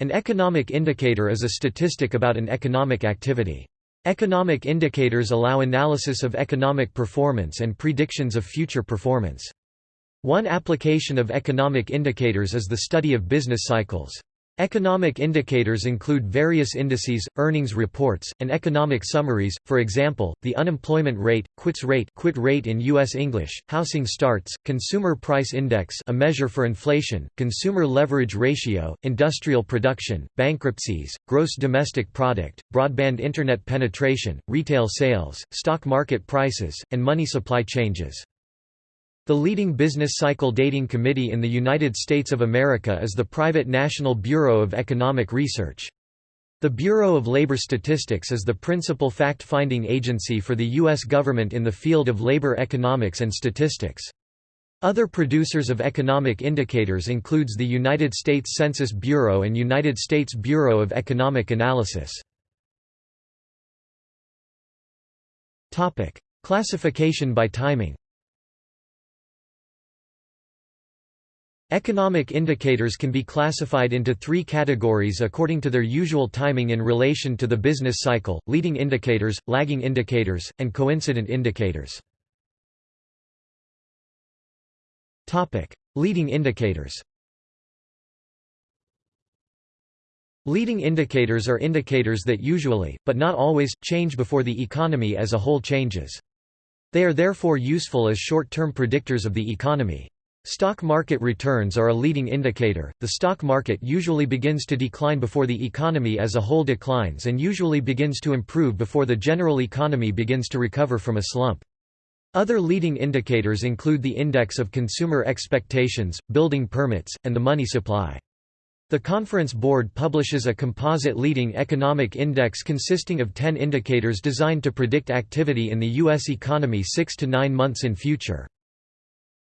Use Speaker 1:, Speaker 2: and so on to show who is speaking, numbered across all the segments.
Speaker 1: An economic indicator is a statistic about an economic activity. Economic indicators allow analysis of economic performance and predictions of future performance. One application of economic indicators is the study of business cycles. Economic indicators include various indices, earnings reports, and economic summaries, for example, the unemployment rate, quits rate, quit rate in U.S. English, housing starts, consumer price index a measure for inflation, consumer leverage ratio, industrial production, bankruptcies, gross domestic product, broadband internet penetration, retail sales, stock market prices, and money supply changes. The leading business cycle dating committee in the United States of America is the private National Bureau of Economic Research. The Bureau of Labor Statistics is the principal fact-finding agency for the U.S. government in the field of labor economics and statistics. Other producers of economic indicators includes the United States Census Bureau and United States Bureau of Economic Analysis. Classification by timing Economic indicators can be classified into three categories according to their usual timing in relation to the business cycle, leading indicators, lagging indicators, and coincident indicators. leading indicators Leading indicators are indicators that usually, but not always, change before the economy as a whole changes. They are therefore useful as short-term predictors of the economy. Stock market returns are a leading indicator. The stock market usually begins to decline before the economy as a whole declines and usually begins to improve before the general economy begins to recover from a slump. Other leading indicators include the index of consumer expectations, building permits, and the money supply. The Conference Board publishes a composite leading economic index consisting of 10 indicators designed to predict activity in the U.S. economy six to nine months in future.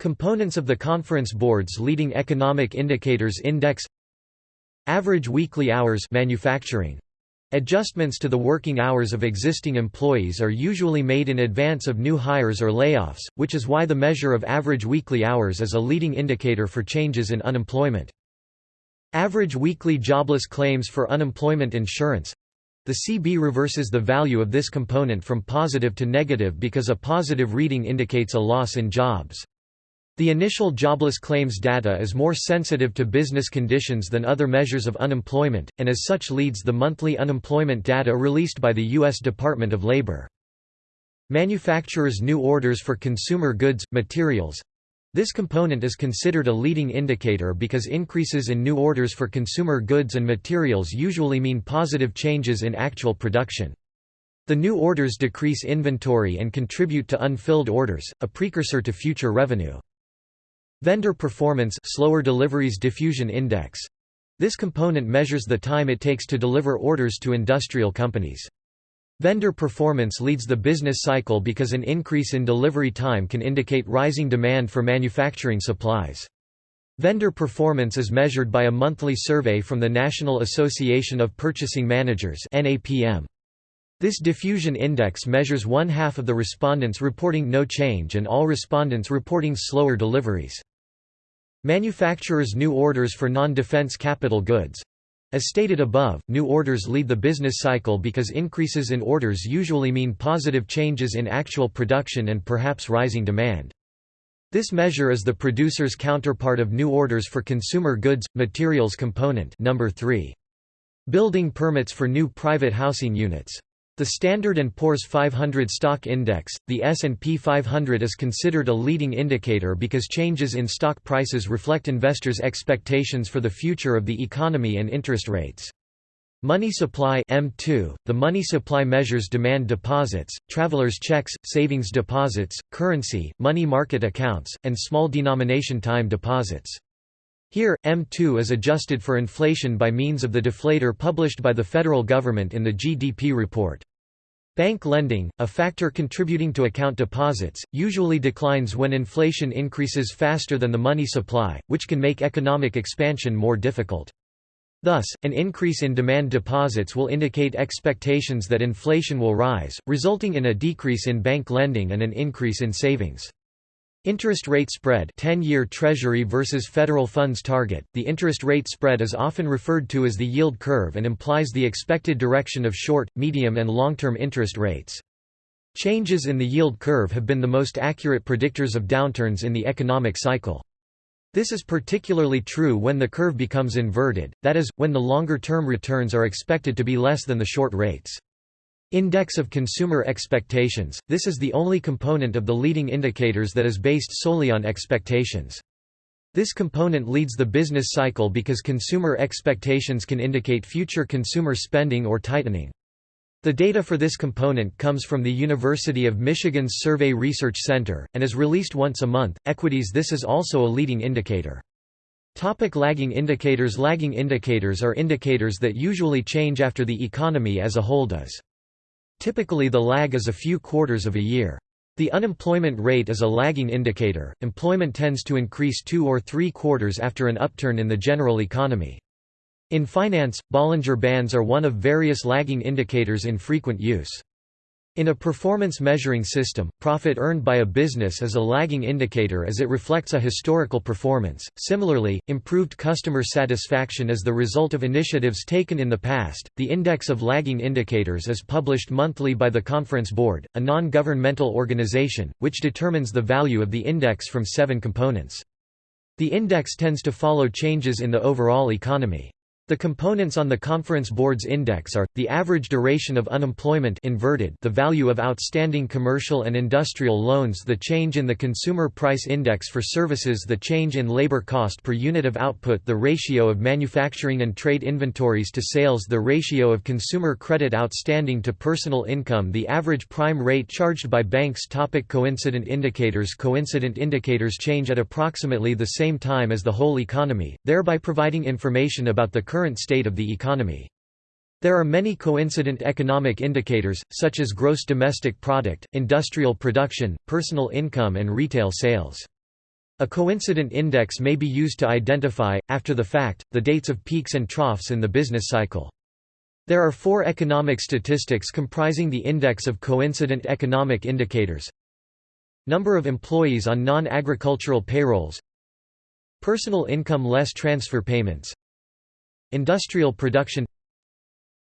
Speaker 1: Components of the Conference Board's leading economic indicators index Average weekly hours manufacturing. Adjustments to the working hours of existing employees are usually made in advance of new hires or layoffs, which is why the measure of average weekly hours is a leading indicator for changes in unemployment. Average weekly jobless claims for unemployment insurance the CB reverses the value of this component from positive to negative because a positive reading indicates a loss in jobs. The initial jobless claims data is more sensitive to business conditions than other measures of unemployment, and as such leads the monthly unemployment data released by the U.S. Department of Labor. Manufacturers' new orders for consumer goods, materials, this component is considered a leading indicator because increases in new orders for consumer goods and materials usually mean positive changes in actual production. The new orders decrease inventory and contribute to unfilled orders, a precursor to future revenue. Vendor performance slower deliveries diffusion index. This component measures the time it takes to deliver orders to industrial companies. Vendor performance leads the business cycle because an increase in delivery time can indicate rising demand for manufacturing supplies. Vendor performance is measured by a monthly survey from the National Association of Purchasing Managers This diffusion index measures one half of the respondents reporting no change and all respondents reporting slower deliveries. Manufacturers' new orders for non-defense capital goods. As stated above, new orders lead the business cycle because increases in orders usually mean positive changes in actual production and perhaps rising demand. This measure is the producer's counterpart of new orders for consumer goods, materials component number 3. Building permits for new private housing units. The Standard & Poor's 500 stock index, the S&P 500 is considered a leading indicator because changes in stock prices reflect investors' expectations for the future of the economy and interest rates. Money supply M2, the money supply measures demand deposits, travelers' checks, savings deposits, currency, money market accounts, and small denomination time deposits. Here, M2 is adjusted for inflation by means of the deflator published by the federal government in the GDP report. Bank lending, a factor contributing to account deposits, usually declines when inflation increases faster than the money supply, which can make economic expansion more difficult. Thus, an increase in demand deposits will indicate expectations that inflation will rise, resulting in a decrease in bank lending and an increase in savings. Interest rate spread 10-year Treasury versus federal funds target. The interest rate spread is often referred to as the yield curve and implies the expected direction of short, medium and long-term interest rates. Changes in the yield curve have been the most accurate predictors of downturns in the economic cycle. This is particularly true when the curve becomes inverted, that is, when the longer-term returns are expected to be less than the short rates. Index of consumer expectations – This is the only component of the leading indicators that is based solely on expectations. This component leads the business cycle because consumer expectations can indicate future consumer spending or tightening. The data for this component comes from the University of Michigan's Survey Research Center, and is released once a month. Equities This is also a leading indicator. Topic lagging indicators Lagging indicators are indicators that usually change after the economy as a whole does. Typically the lag is a few quarters of a year. The unemployment rate is a lagging indicator, employment tends to increase two or three quarters after an upturn in the general economy. In finance, Bollinger Bands are one of various lagging indicators in frequent use. In a performance measuring system, profit earned by a business is a lagging indicator as it reflects a historical performance. Similarly, improved customer satisfaction is the result of initiatives taken in the past. The Index of Lagging Indicators is published monthly by the Conference Board, a non governmental organization, which determines the value of the index from seven components. The index tends to follow changes in the overall economy. The components on the Conference Board's index are, the average duration of unemployment inverted the value of outstanding commercial and industrial loans the change in the Consumer Price Index for services the change in labor cost per unit of output the ratio of manufacturing and trade inventories to sales the ratio of consumer credit outstanding to personal income the average prime rate charged by banks topic Coincident indicators Coincident indicators change at approximately the same time as the whole economy, thereby providing information about the current current state of the economy. There are many coincident economic indicators, such as gross domestic product, industrial production, personal income and retail sales. A coincident index may be used to identify, after the fact, the dates of peaks and troughs in the business cycle. There are four economic statistics comprising the index of coincident economic indicators. Number of employees on non-agricultural payrolls Personal income less transfer payments Industrial production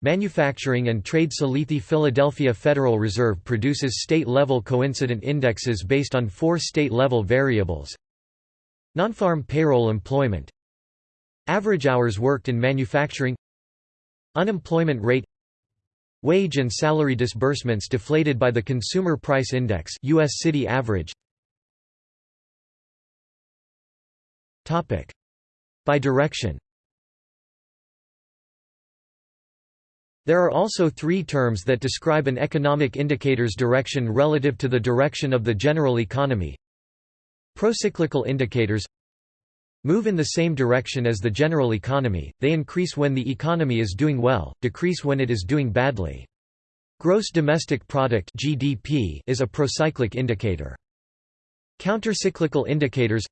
Speaker 1: Manufacturing and trade. Salethi Philadelphia Federal Reserve produces state-level coincident indexes based on four state-level variables. Non-farm payroll employment. Average hours worked in manufacturing. Unemployment rate. Wage and salary disbursements deflated by the Consumer Price Index US city average. By direction There are also three terms that describe an economic indicator's direction relative to the direction of the general economy. Procyclical indicators move in the same direction as the general economy, they increase when the economy is doing well, decrease when it is doing badly. Gross domestic product (GDP) is a procyclic indicator. Countercyclical indicators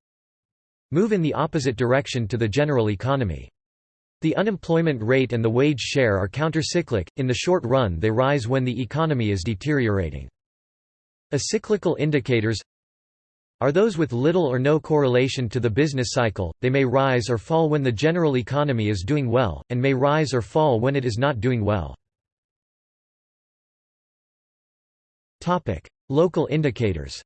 Speaker 1: move in the opposite direction to the general economy. The unemployment rate and the wage share are countercyclic, in the short run they rise when the economy is deteriorating. Acyclical indicators are those with little or no correlation to the business cycle, they may rise or fall when the general economy is doing well, and may rise or fall when it is not doing well. Local indicators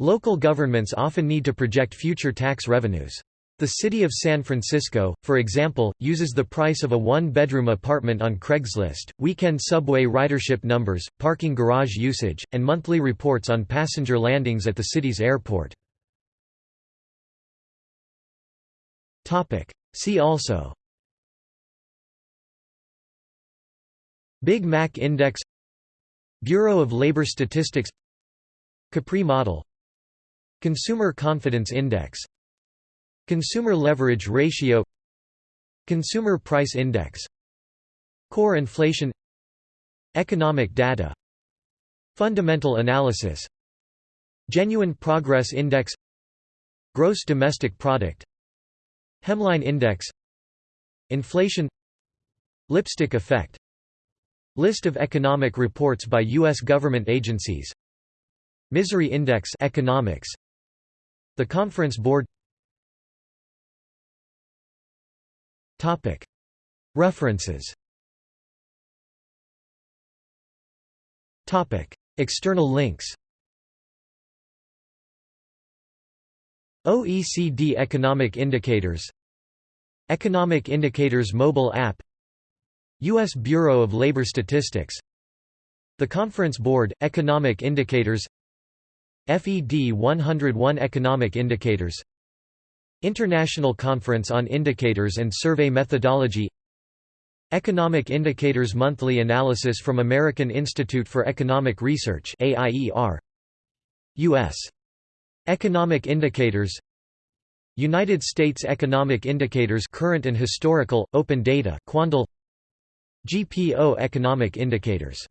Speaker 1: Local governments often need to project future tax revenues. The city of San Francisco, for example, uses the price of a one-bedroom apartment on Craigslist, weekend subway ridership numbers, parking garage usage, and monthly reports on passenger landings at the city's airport. See also Big Mac Index Bureau of Labor Statistics Capri model Consumer Confidence Index. Consumer Leverage Ratio. Consumer Price Index. Core inflation. Economic data. Fundamental analysis. Genuine Progress Index. Gross Domestic Product. Hemline Index. Inflation. Lipstick effect. List of economic reports by U.S. government agencies. Misery Index economics The Conference Board. References. External links. OECD Economic Indicators. Economic Indicators mobile app. U.S. Bureau of Labor Statistics. The Conference Board, Economic Indicators FED 101 Economic Indicators International Conference on Indicators and Survey Methodology Economic Indicators Monthly Analysis from American Institute for Economic Research U.S. Economic Indicators United States Economic Indicators Current and Historical, Open Data Quandl GPO Economic Indicators